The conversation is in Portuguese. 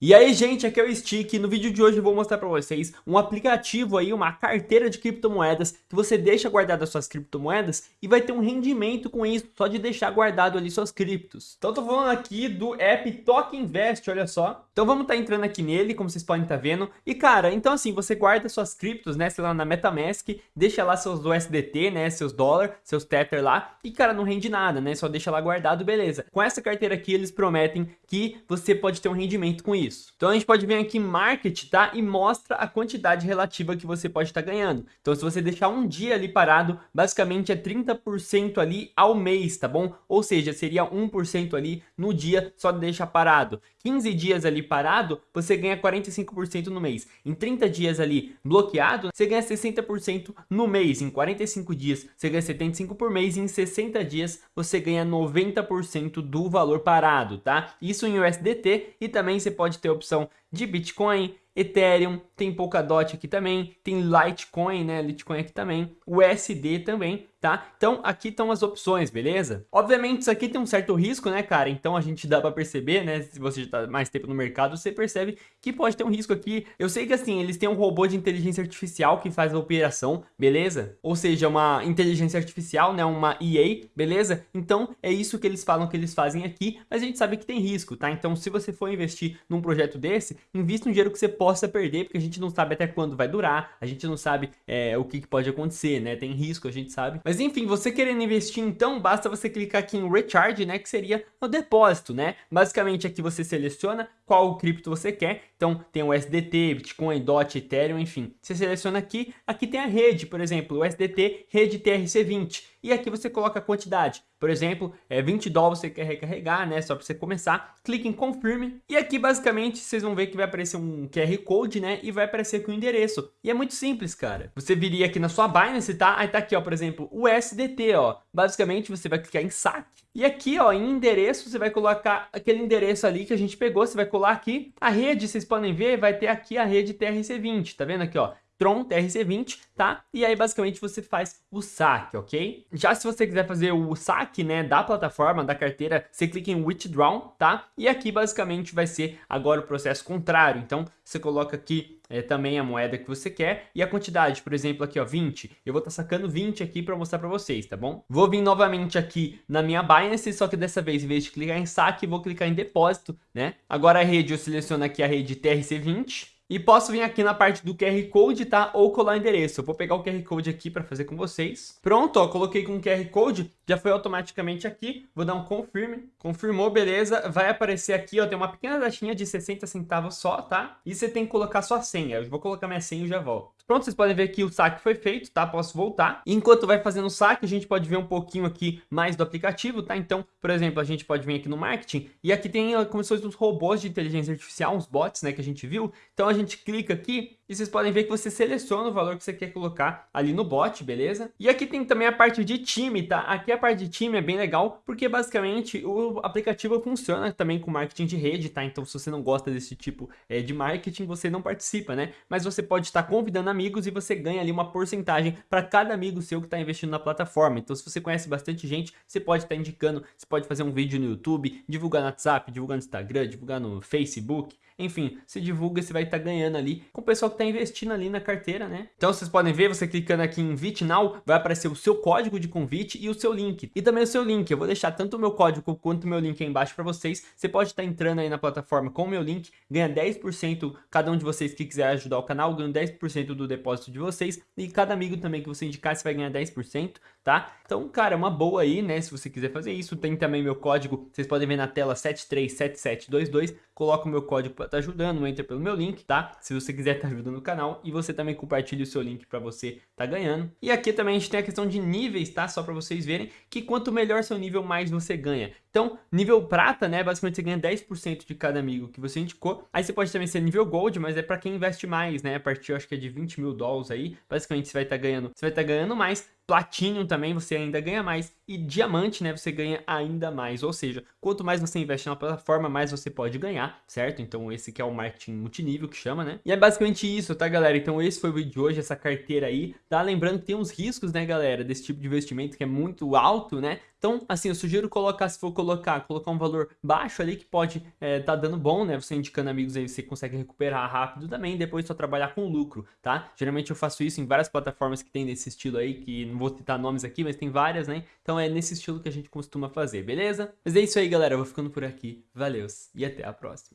E aí, gente, aqui é o Stick. No vídeo de hoje eu vou mostrar para vocês um aplicativo aí, uma carteira de criptomoedas que você deixa guardado suas criptomoedas e vai ter um rendimento com isso, só de deixar guardado ali suas criptos. Então tô falando aqui do app Token Invest, olha só. Então vamos estar tá entrando aqui nele, como vocês podem estar tá vendo. E cara, então assim, você guarda suas criptos, né, sei lá, na MetaMask, deixa lá seus USDT, né, seus dólar, seus Tether lá, e cara, não rende nada, né, só deixa lá guardado, beleza. Com essa carteira aqui, eles prometem que você pode ter um rendimento com isso isso. Então a gente pode vir aqui em Market, tá? E mostra a quantidade relativa que você pode estar tá ganhando. Então se você deixar um dia ali parado, basicamente é 30% ali ao mês, tá bom? Ou seja, seria 1% ali no dia só de deixar parado. 15 dias ali parado, você ganha 45% no mês. Em 30 dias ali bloqueado, você ganha 60% no mês. Em 45 dias, você ganha 75% por mês. E em 60 dias, você ganha 90% do valor parado, tá? Isso em USDT e também você pode ter a opção de Bitcoin, Ethereum, tem Polkadot aqui também, tem Litecoin, né, Litecoin aqui também, USD também, tá? Então aqui estão as opções, beleza? Obviamente isso aqui tem um certo risco, né, cara? Então a gente dá para perceber, né, se você já tá mais tempo no mercado, você percebe que pode ter um risco aqui. Eu sei que assim, eles têm um robô de inteligência artificial que faz a operação, beleza? Ou seja, uma inteligência artificial, né, uma EA, beleza? Então é isso que eles falam que eles fazem aqui, mas a gente sabe que tem risco, tá? Então se você for investir num projeto desse, invista um dinheiro que você possa perder, porque a gente não sabe até quando vai durar, a gente não sabe é, o que, que pode acontecer, né? Tem risco, a gente sabe. Mas enfim, você querendo investir, então basta você clicar aqui em Recharge, né? Que seria o depósito, né? Basicamente aqui você seleciona qual cripto você quer. Então tem o SDT, Bitcoin, DOT, Ethereum, enfim. Você seleciona aqui, aqui tem a rede, por exemplo, o SDT, rede TRC20. E aqui você coloca a quantidade. Por exemplo, é 20 dólares você quer recarregar, né? Só para você começar. Clique em Confirme. E aqui, basicamente, vocês vão ver que vai aparecer um QR Code, né? E vai aparecer aqui o endereço. E é muito simples, cara. Você viria aqui na sua Binance, tá? Aí tá aqui, ó, por exemplo, o SDT, ó. Basicamente, você vai clicar em saque. E aqui, ó, em endereço, você vai colocar aquele endereço ali que a gente pegou. Você vai colar aqui. A rede, vocês podem ver, vai ter aqui a rede TRC20. Tá vendo aqui, ó? Tron TRC20, tá? E aí basicamente você faz o saque, ok? Já se você quiser fazer o saque, né, da plataforma, da carteira, você clica em Withdraw, tá? E aqui basicamente vai ser agora o processo contrário. Então você coloca aqui é, também a moeda que você quer e a quantidade, por exemplo, aqui ó, 20. Eu vou estar tá sacando 20 aqui para mostrar para vocês, tá bom? Vou vir novamente aqui na minha Binance, só que dessa vez, em vez de clicar em saque, vou clicar em depósito, né? Agora a rede, eu seleciono aqui a rede TRC20, e posso vir aqui na parte do QR Code, tá? Ou colar endereço. Eu vou pegar o QR Code aqui para fazer com vocês. Pronto, ó, coloquei com o QR Code, já foi automaticamente aqui. Vou dar um confirme. Confirmou, beleza. Vai aparecer aqui, ó, tem uma pequena taxinha de 60 centavos só, tá? E você tem que colocar sua senha. Eu vou colocar minha senha e já volto. Pronto, vocês podem ver que o saque foi feito, tá? Posso voltar. Enquanto vai fazendo o saque, a gente pode ver um pouquinho aqui mais do aplicativo, tá? Então, por exemplo, a gente pode vir aqui no marketing e aqui tem como se fossem os robôs de inteligência artificial, uns bots, né, que a gente viu. Então a gente clica aqui e vocês podem ver que você seleciona o valor que você quer colocar ali no bot, beleza? E aqui tem também a parte de time, tá? Aqui a parte de time é bem legal, porque basicamente o aplicativo funciona também com marketing de rede, tá? Então se você não gosta desse tipo é, de marketing, você não participa, né? Mas você pode estar convidando amigos e você ganha ali uma porcentagem para cada amigo seu que está investindo na plataforma. Então se você conhece bastante gente, você pode estar indicando, você pode fazer um vídeo no YouTube, divulgar no WhatsApp, divulgar no Instagram, divulgar no Facebook, enfim, se divulga, você vai estar ganhando ali com o pessoal que está investindo ali na carteira, né? Então vocês podem ver, você clicando aqui em Invite Now, vai aparecer o seu código de convite e o seu link. E também o seu link, eu vou deixar tanto o meu código quanto o meu link aí embaixo para vocês. Você pode estar entrando aí na plataforma com o meu link, ganha 10%, cada um de vocês que quiser ajudar o canal, ganha 10% do depósito de vocês. E cada amigo também que você indicar, você vai ganhar 10%, tá? Então, cara, é uma boa aí, né? Se você quiser fazer isso, tem também meu código, vocês podem ver na tela 737722, coloca o meu código para estar tá ajudando, entra pelo meu link, tá? Se você quiser estar tá ajudando o canal e você também compartilha o seu link para você estar tá ganhando. E aqui também a gente tem a questão de níveis, tá? Só para vocês verem que quanto melhor seu nível, mais você ganha. Então, nível prata, né? Basicamente você ganha 10% de cada amigo que você indicou. Aí você pode também ser nível gold, mas é para quem investe mais, né? A partir, acho que é de 20 mil dólares aí. Basicamente você vai estar tá ganhando, você vai estar tá ganhando mais. Platinum também você ainda ganha mais. e diamante, né, você ganha ainda mais. Ou seja, quanto mais você investe na plataforma, mais você pode ganhar, certo? Então esse aqui é o marketing multinível que chama, né? E é basicamente isso, tá, galera? Então esse foi o vídeo de hoje, essa carteira aí, tá? Lembrando que tem uns riscos, né, galera, desse tipo de investimento que é muito alto, né? Então, assim, eu sugiro colocar, se for colocar, colocar um valor baixo ali que pode é, tá dando bom, né? Você indicando amigos aí, você consegue recuperar rápido também, depois só trabalhar com lucro, tá? Geralmente eu faço isso em várias plataformas que tem desse estilo aí, que não vou citar nomes aqui, mas tem várias, né? Então é nesse estilo que a gente costuma fazer, beleza? Mas é isso aí, galera, eu vou ficando por aqui. Valeu e até a próxima.